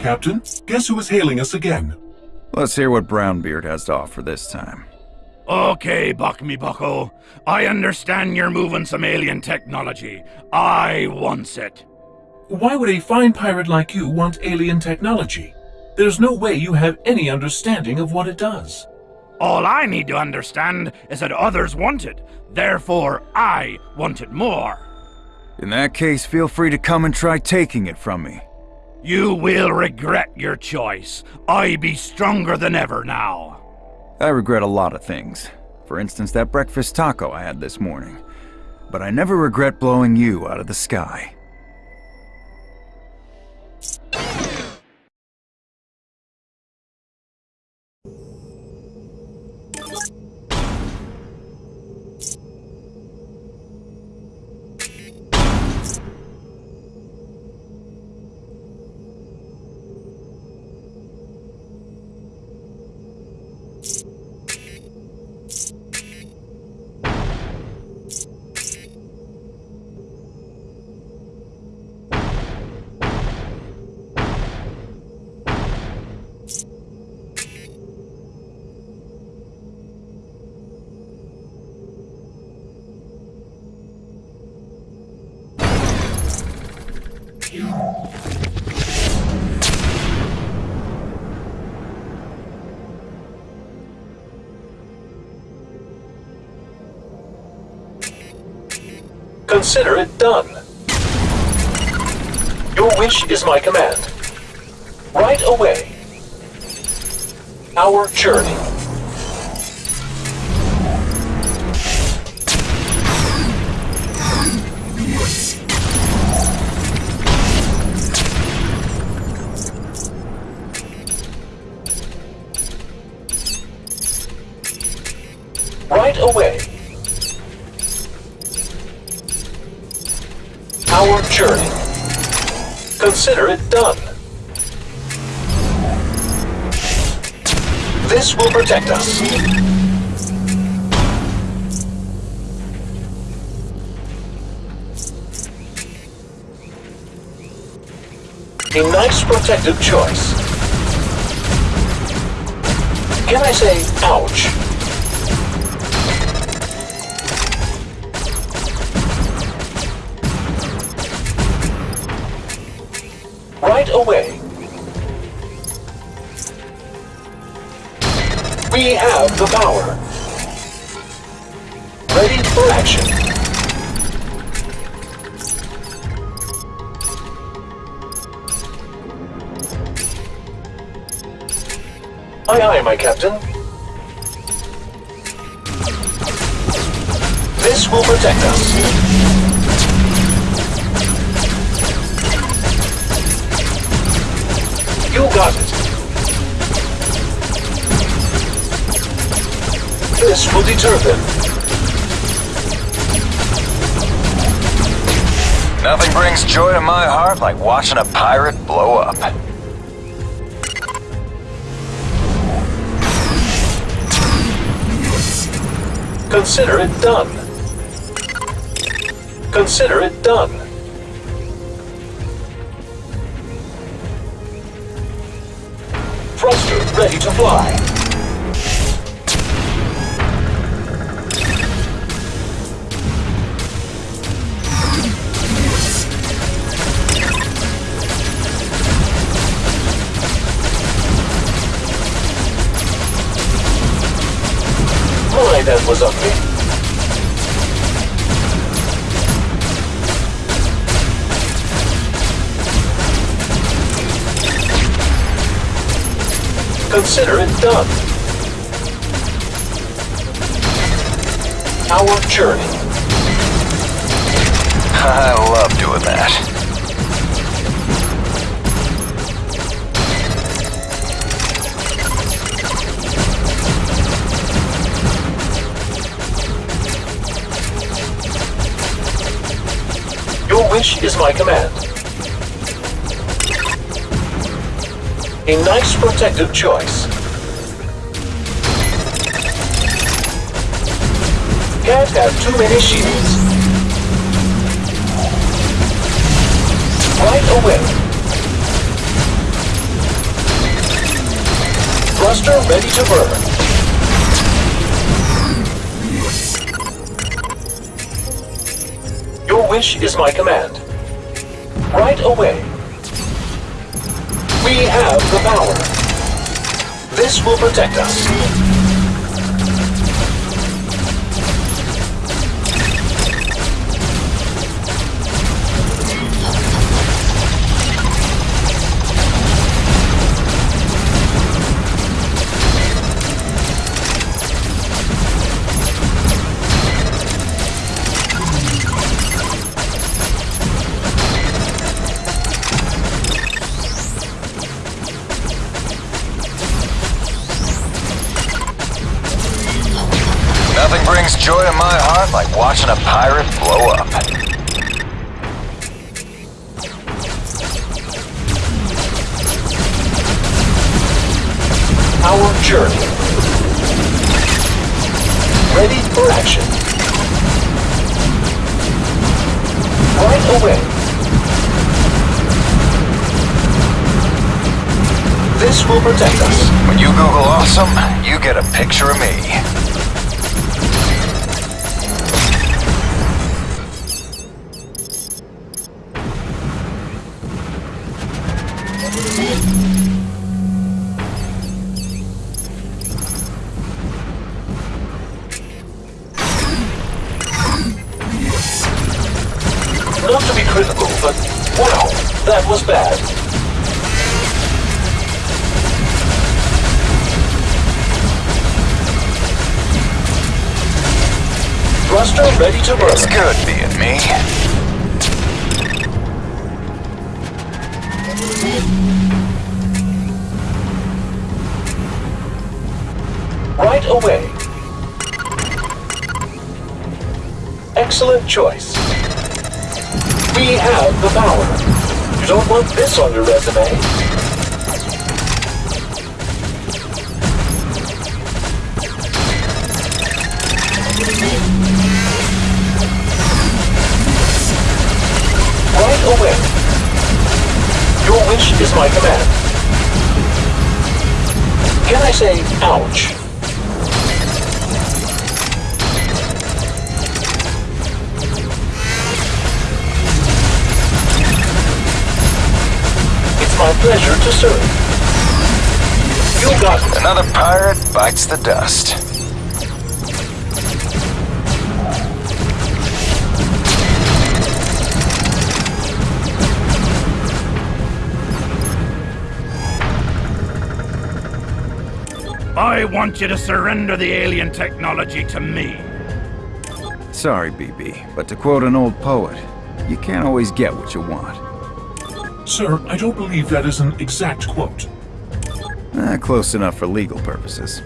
Captain. Guess who is hailing us again? Let's hear what Brownbeard has to offer this time. Okay, Buck me bucko. I understand you're moving some alien technology. I wants it. Why would a fine pirate like you want alien technology? There's no way you have any understanding of what it does. All I need to understand is that others want it. Therefore, I want it more. In that case, feel free to come and try taking it from me. You will regret your choice. I be stronger than ever now. I regret a lot of things. For instance, that breakfast taco I had this morning. But I never regret blowing you out of the sky. Consider it done. Your wish is my command. Right away. Our journey. Right away. Our journey. Consider it done. This will protect us. A nice protective choice. Can I say, ouch? Away. We have the power. Ready for action. Aye aye, my captain. This will protect us. This will deter them. Nothing brings joy to my heart like watching a pirate blow up. Consider it done. Consider it done. Ready to fly. That was ugly. Consider it done. Our journey. I love doing that. Wish is my command. A nice protective choice. Can't have too many shields. Right away. Thruster ready to burn. Wish is my command. Right away. We have the power. This will protect us. Joy to my heart like watching a pirate blow up. Our journey. Ready for action. Right away. This will protect us. When you Google awesome, you get a picture of me. Critical, but wow, that was bad. Thruster ready to burn. It's good being me. Right away. Excellent choice. We have the power. You don't want this on your resume. Right away. Your wish is my command. Can I say, ouch? My pleasure to serve. You got it. Another pirate bites the dust. I want you to surrender the alien technology to me. Sorry, BB, but to quote an old poet, you can't always get what you want. Sir, I don't believe that is an exact quote. Eh, close enough for legal purposes.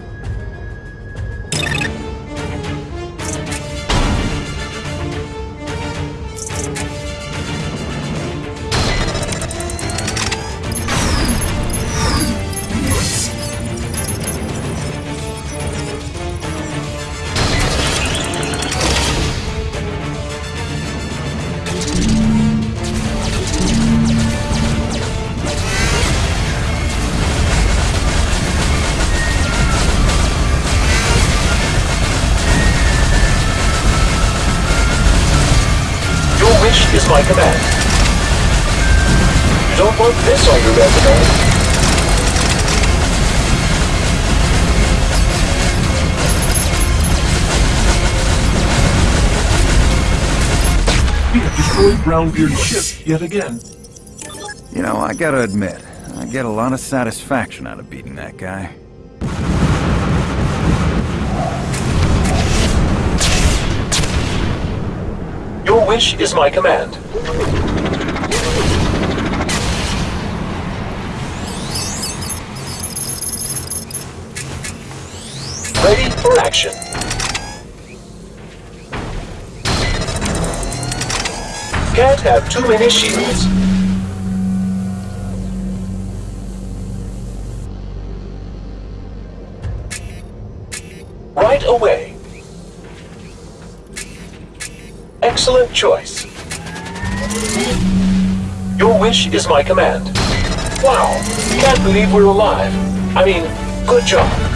My command. You don't want this on your resume. We have destroyed Brownbeard's ship yet again. You know, I gotta admit, I get a lot of satisfaction out of beating that guy. Wish is my command. Ready for action. Can't have too many shields. Excellent choice. Your wish is my command. Wow, can't believe we're alive. I mean, Good job.